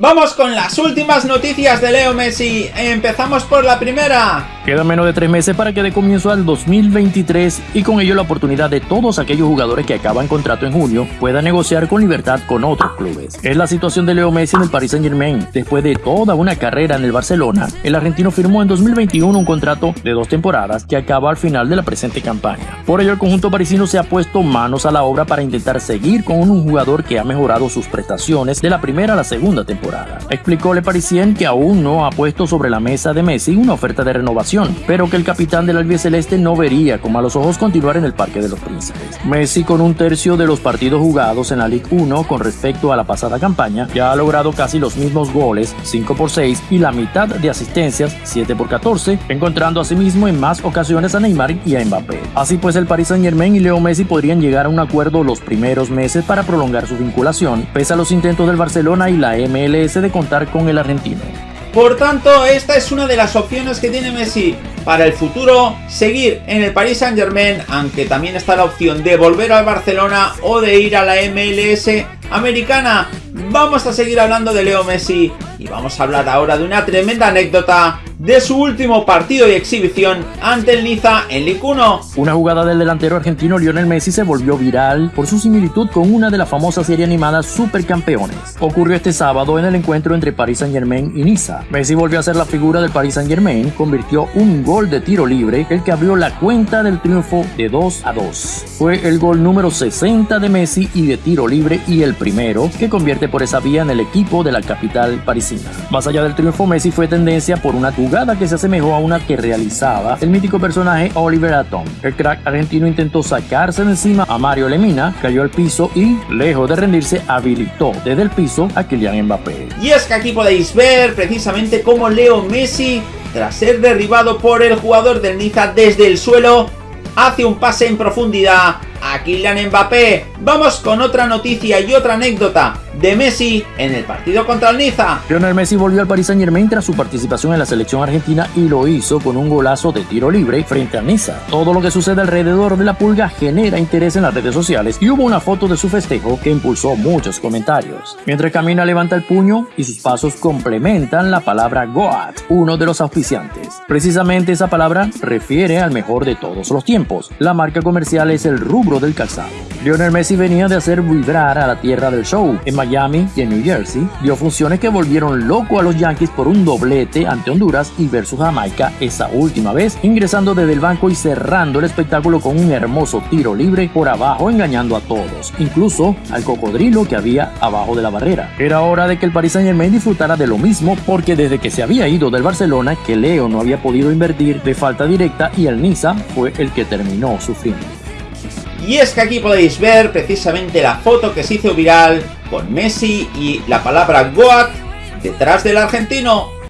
Vamos con las últimas noticias de Leo Messi. Empezamos por la primera. Quedan menos de tres meses para que dé comienzo al 2023 y con ello la oportunidad de todos aquellos jugadores que acaban contrato en junio puedan negociar con libertad con otros clubes. Es la situación de Leo Messi en el Paris Saint Germain. Después de toda una carrera en el Barcelona, el argentino firmó en 2021 un contrato de dos temporadas que acaba al final de la presente campaña. Por ello el conjunto parisino se ha puesto manos a la obra para intentar seguir con un jugador que ha mejorado sus prestaciones de la primera a la segunda temporada. Explicó Le Parisien que aún no ha puesto sobre la mesa de Messi una oferta de renovación, pero que el capitán del Celeste no vería con malos ojos continuar en el Parque de los Príncipes. Messi con un tercio de los partidos jugados en la Ligue 1 con respecto a la pasada campaña, ya ha logrado casi los mismos goles, 5 por 6, y la mitad de asistencias, 7 por 14, encontrando asimismo en más ocasiones a Neymar y a Mbappé. Así pues el Paris Saint Germain y Leo Messi podrían llegar a un acuerdo los primeros meses para prolongar su vinculación, pese a los intentos del Barcelona y la MLS de contar con el argentino. Por tanto, esta es una de las opciones que tiene Messi para el futuro, seguir en el Paris Saint Germain, aunque también está la opción de volver al Barcelona o de ir a la MLS americana. Vamos a seguir hablando de Leo Messi y vamos a hablar ahora de una tremenda anécdota de su último partido y exhibición ante el Niza en Ligue 1. Una jugada del delantero argentino Lionel Messi se volvió viral por su similitud con una de las famosas series animadas Supercampeones. Ocurrió este sábado en el encuentro entre Paris Saint Germain y Niza. Messi volvió a ser la figura del Paris Saint Germain, convirtió un gol de tiro libre, el que abrió la cuenta del triunfo de 2 a 2. Fue el gol número 60 de Messi y de tiro libre y el primero que convierte por esa vía en el equipo de la capital parisina. Más allá del triunfo, Messi fue tendencia por una jugada que se asemejó a una que realizaba el mítico personaje Oliver Atom. El crack argentino intentó sacarse de encima a Mario Lemina, cayó al piso y, lejos de rendirse, habilitó desde el piso a Kylian Mbappé. Y es que aquí podéis ver precisamente cómo Leo Messi, tras ser derribado por el jugador del Niza desde el suelo, hace un pase en profundidad a Kylian Mbappé. Vamos con otra noticia y otra anécdota de Messi en el partido contra el Niza. Lionel Messi volvió al Paris Saint Germain tras su participación en la selección argentina y lo hizo con un golazo de tiro libre frente a Niza. Todo lo que sucede alrededor de la pulga genera interés en las redes sociales y hubo una foto de su festejo que impulsó muchos comentarios. Mientras camina levanta el puño y sus pasos complementan la palabra Goat, uno de los auspiciantes. Precisamente esa palabra refiere al mejor de todos los tiempos. La marca comercial es el rubro del calzado. Lionel Messi venía de hacer vibrar a la tierra del show. En Miami y en New Jersey dio funciones que volvieron loco a los Yankees por un doblete ante Honduras y versus Jamaica esa última vez, ingresando desde el banco y cerrando el espectáculo con un hermoso tiro libre por abajo engañando a todos, incluso al cocodrilo que había abajo de la barrera. Era hora de que el Paris Saint Germain disfrutara de lo mismo porque desde que se había ido del Barcelona que Leo no había podido invertir de falta directa y el Niza fue el que terminó sufriendo. Y es que aquí podéis ver precisamente la foto que se hizo viral con Messi y la palabra Goat detrás del argentino